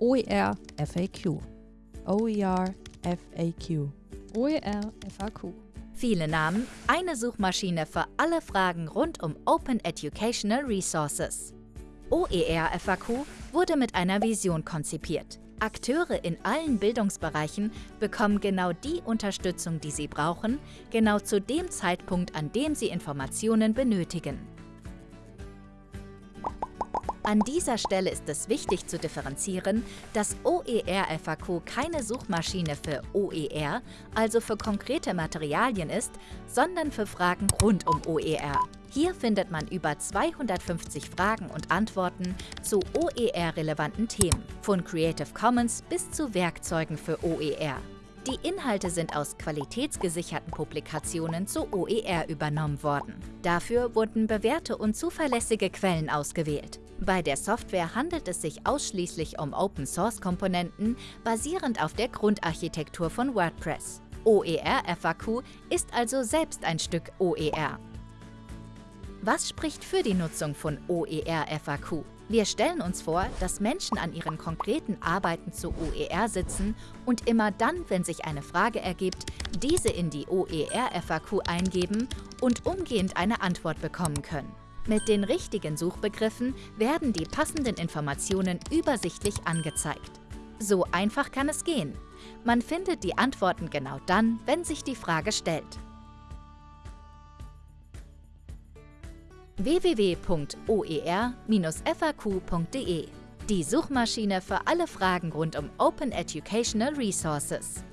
OER FAQ. OER FAQ. OER FAQ. Viele Namen, eine Suchmaschine für alle Fragen rund um Open Educational Resources. OER FAQ wurde mit einer Vision konzipiert. Akteure in allen Bildungsbereichen bekommen genau die Unterstützung, die sie brauchen, genau zu dem Zeitpunkt, an dem sie Informationen benötigen. An dieser Stelle ist es wichtig zu differenzieren, dass OER-FAQ keine Suchmaschine für OER, also für konkrete Materialien ist, sondern für Fragen rund um OER. Hier findet man über 250 Fragen und Antworten zu OER-relevanten Themen, von Creative Commons bis zu Werkzeugen für OER. Die Inhalte sind aus qualitätsgesicherten Publikationen zu OER übernommen worden. Dafür wurden bewährte und zuverlässige Quellen ausgewählt. Bei der Software handelt es sich ausschließlich um Open-Source-Komponenten basierend auf der Grundarchitektur von WordPress. OER FAQ ist also selbst ein Stück OER. Was spricht für die Nutzung von OER FAQ? Wir stellen uns vor, dass Menschen an ihren konkreten Arbeiten zu OER sitzen und immer dann, wenn sich eine Frage ergibt, diese in die OER FAQ eingeben und umgehend eine Antwort bekommen können. Mit den richtigen Suchbegriffen werden die passenden Informationen übersichtlich angezeigt. So einfach kann es gehen. Man findet die Antworten genau dann, wenn sich die Frage stellt. www.oer-faq.de Die Suchmaschine für alle Fragen rund um Open Educational Resources.